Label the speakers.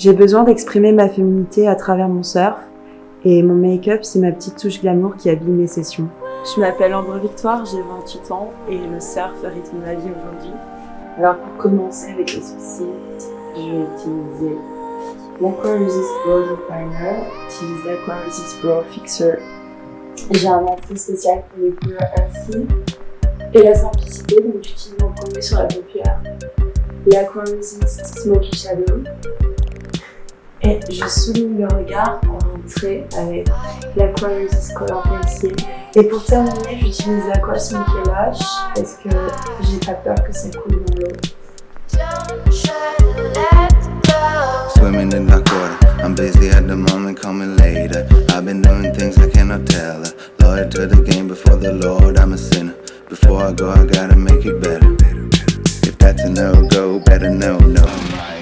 Speaker 1: J'ai besoin d'exprimer ma féminité à travers mon surf et mon make-up, c'est ma petite touche glamour qui habille mes sessions.
Speaker 2: Je m'appelle Ambre Victoire, j'ai 28 ans et le surf rythme ma vie aujourd'hui.
Speaker 3: Alors pour commencer avec les sourcils, je vais utiliser l'Aqua Resist Brow Definer, j'utilise l'Aqua Resist Brow Fixer. J'ai un entrée spécial pour les couleurs ainsi et la simplicité, donc j'utilise mon premier sur la paupière, l'Aqua Resist Smoky Shadow et je souligne le regard en entrée avec l'Aqua Resist Color Pencil. Et pour terminer, j'utilise l'Aqua Smoky Lash parce que j'ai pas peur que ça coule dans l'eau.
Speaker 4: Swimming in dark water, I'm busy at the moment, me later. I've been doing things I cannot tell her. Loyal to the game before the Lord, I'm a sinner. Before I go, I gotta make it better. If that's a no go, better know, no.